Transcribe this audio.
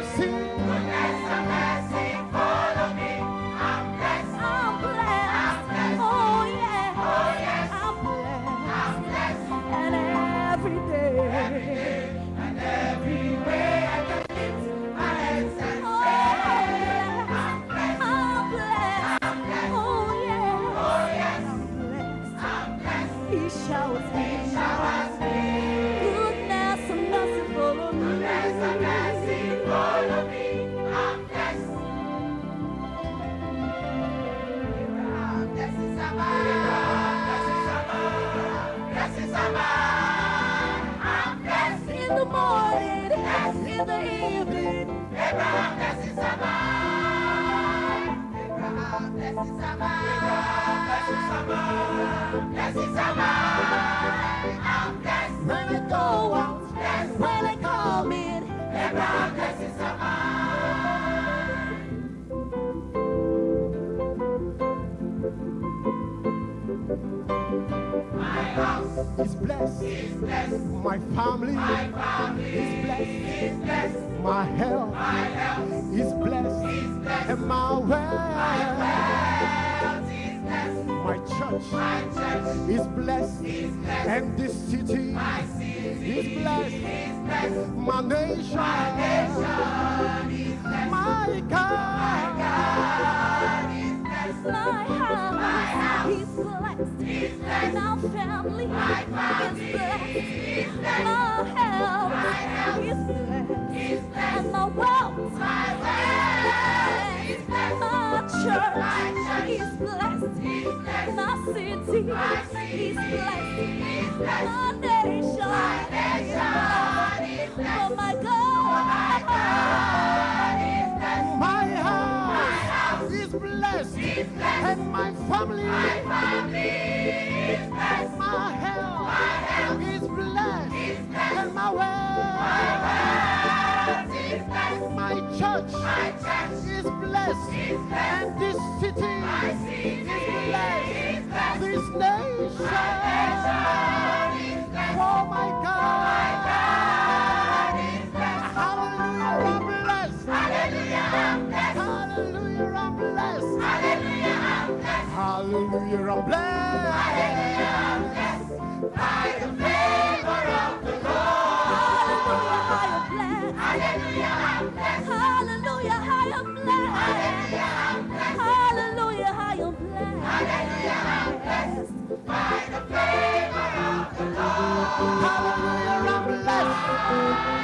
blessed. He showers me. In the morning, in the evening, Abraham, blessings are mine. Abraham, blessings are mine. Blessings are mine. Blessings are mine. I'm blessed. when I go out, when I come in, Abraham, My house He's blessed. is blessed. My family My family is blessed. is blessed. My health My health is blessed. is blessed. And my wealth. Health is blessed. My church My church is blessed. is blessed. And this city My city is blessed. is blessed. My nation, My nation is blessed. my God, my God is blessed. my house, he's blessed. Is blessed. And our family My is family blessed. blessed. My health My is blessed. And my wealth My is blessed. My church My is blessed. My city My blessed. is blessed. My And my family, My family is blessed. my health My health is blessed. is blessed. And my wealth, is blessed. my church My church is blessed. is blessed. And this city My city is blessed. is blessed. This nation, Hallelujah, I'm blessed. Hallelujah, I'm blessed. By the favor of the Lord. Hallelujah, I am blessed. Hallelujah, I am blessed. Hallelujah, I am blessed. Hallelujah, I'm blessed. By the favor of the Lord. Hallelujah, I'm blessed.